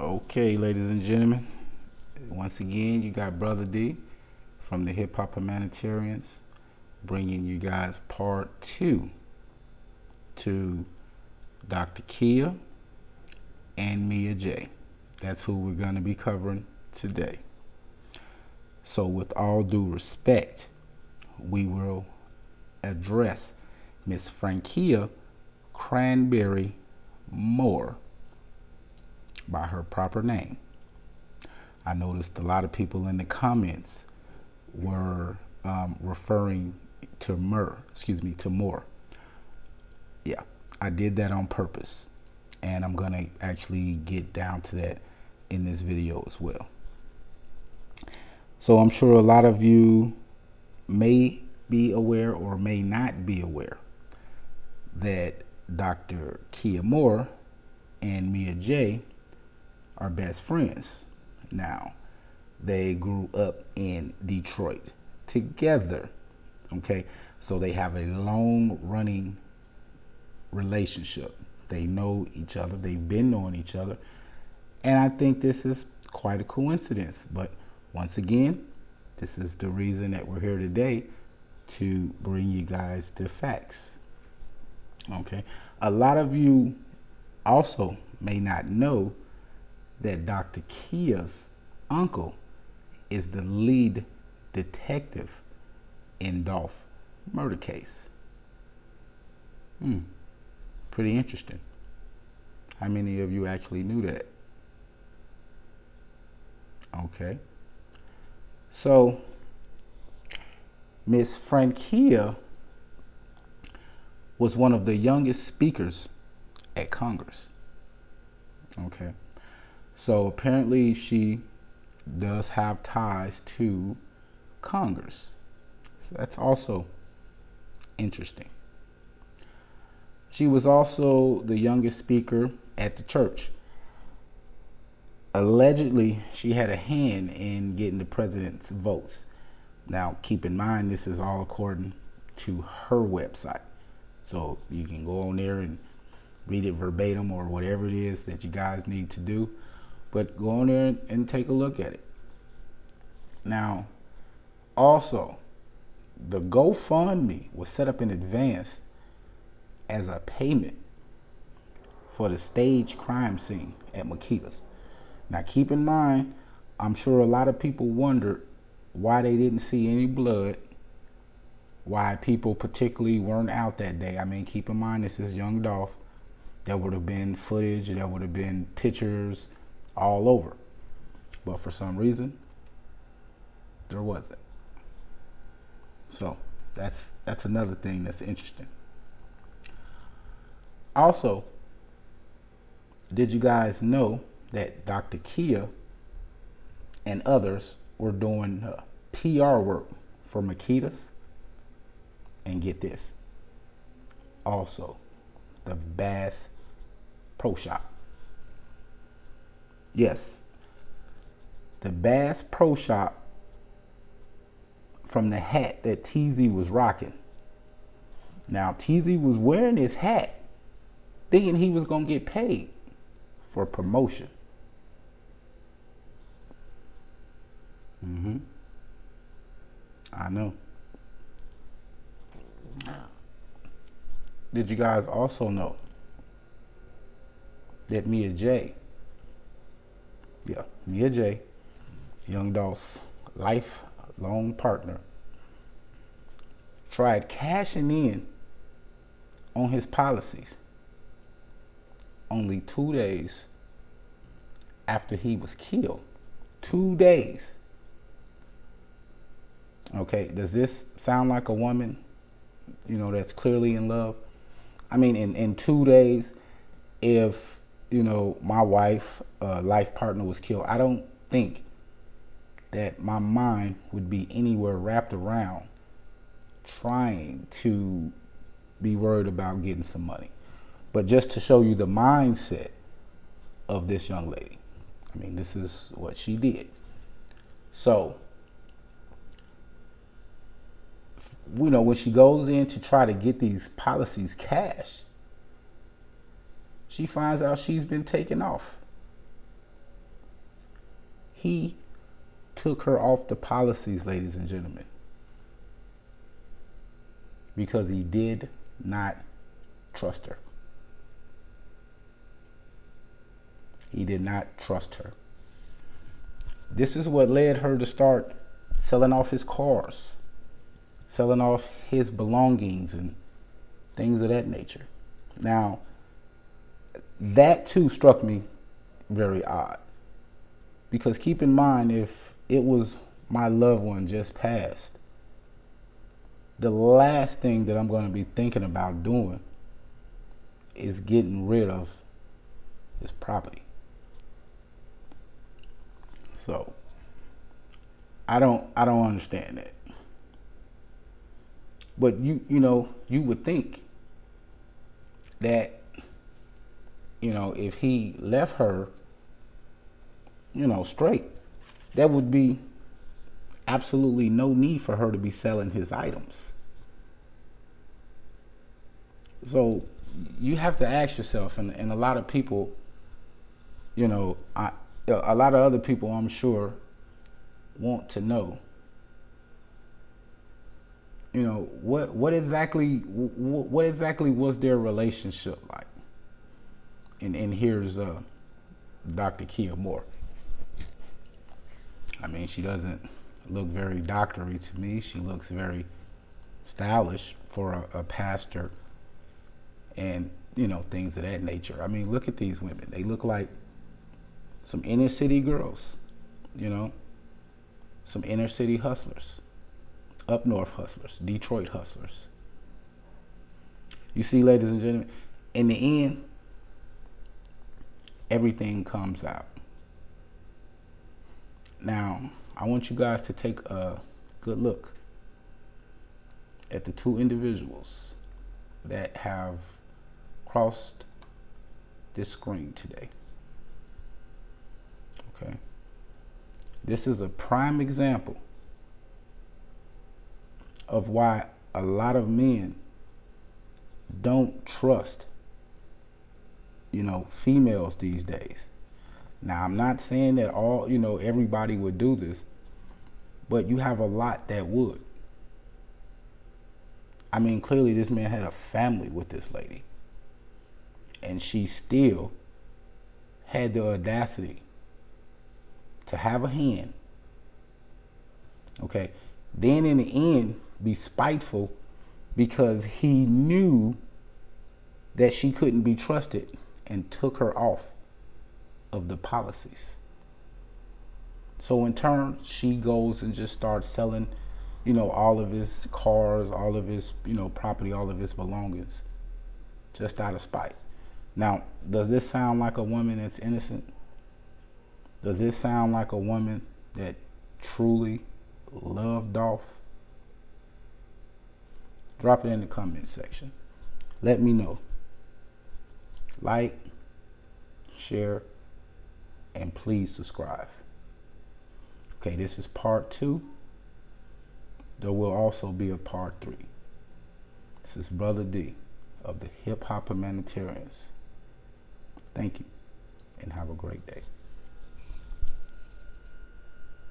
Okay, ladies and gentlemen, once again, you got Brother D from the Hip Hop Humanitarians bringing you guys part two to Dr. Kia and Mia Jaye. That's who we're going to be covering today. So, with all due respect, we will address Miss Frankia Cranberry Moore by her proper name. I noticed a lot of people in the comments were um, referring to Mur, excuse me, to Moore. Yeah, I did that on purpose. And I'm going to actually get down to that in this video as well. So I'm sure a lot of you may be aware or may not be aware that Dr. Kia Moore and Mia Jaye are best friends now. They grew up in Detroit together. Okay, so they have a long running relationship. They know each other, they've been knowing each other. And I think this is quite a coincidence. But once again, this is the reason that we're here today to bring you guys the facts. Okay, a lot of you also may not know that Dr. Kia's uncle is the lead detective in Dolph murder case. Hmm, pretty interesting. How many of you actually knew that? Okay. So, Miss Frankia was one of the youngest speakers at Congress. Okay. So apparently she does have ties to Congress. So that's also interesting. She was also the youngest speaker at the church. Allegedly, she had a hand in getting the president's votes. Now, keep in mind, this is all according to her website. So you can go on there and read it verbatim or whatever it is that you guys need to do. But go on there and take a look at it. Now, also, the GoFundMe was set up in advance as a payment for the stage crime scene at Makeda's. Now, keep in mind, I'm sure a lot of people wondered why they didn't see any blood, why people particularly weren't out that day. I mean, keep in mind, this is Young Dolph. There would have been footage, there would have been pictures, all over. But for some reason, there wasn't. So that's that's another thing that's interesting. Also, did you guys know that Dr. Kia and others were doing uh, PR work for Makeda's? And get this, also the Bass Pro Shop. Yes. The Bass Pro Shop from the hat that TZ was rocking. Now, TZ was wearing his hat thinking he was going to get paid for promotion. Mm-hmm. I know. Did you guys also know that Mia Jaye yeah, Mia Jaye, Young Dolph's lifelong partner, tried cashing in on his policies only two days after he was killed. Two days. Okay, does this sound like a woman, you know, that's clearly in love? I mean, in, in two days, if you know, my wife, uh, life partner was killed, I don't think that my mind would be anywhere wrapped around trying to be worried about getting some money. But just to show you the mindset of this young lady, I mean, this is what she did. So, you know, when she goes in to try to get these policies cashed, she finds out she's been taken off. He took her off the policies, ladies and gentlemen, because he did not trust her. He did not trust her. This is what led her to start selling off his cars, selling off his belongings and things of that nature. Now, that too struck me very odd. Because keep in mind, if it was my loved one just passed, the last thing that I'm going to be thinking about doing is getting rid of his property. So I don't I don't understand that. But you you know, you would think that you know, if he left her you know, straight, there would be absolutely no need for her to be selling his items. So you have to ask yourself, and, and a lot of people, you know, I, a lot of other people, I'm sure, want to know. You know what? What exactly? What exactly was their relationship like? And and here's uh, Dr. Kia Moore. I mean, she doesn't look very doctory to me. She looks very stylish for a, a pastor, and you know things of that nature. I mean, look at these women. They look like some inner city girls, you know, some inner city hustlers, up north hustlers, Detroit hustlers. You see, ladies and gentlemen, in the end, everything comes out. Now, I want you guys to take a good look at the two individuals that have crossed this screen today. Okay. This is a prime example of why a lot of men don't trust, you know, females these days. Now, I'm not saying that all, you know, everybody would do this, but you have a lot that would. I mean, clearly this man had a family with this lady. And she still had the audacity to have a hand. Okay. Then in the end, be spiteful because he knew that she couldn't be trusted and took her off of the policies. So in turn, she goes and just starts selling, you know, all of his cars, all of his, you know, property, all of his belongings, just out of spite. Now, does this sound like a woman that's innocent? Does this sound like a woman that truly loved Dolph? Drop it in the comment section. Let me know. Like, share, and please subscribe. Okay, this is part two. There will also be a part three. This is Brother D of the Hip Hop Humanitarians. Thank you and have a great day.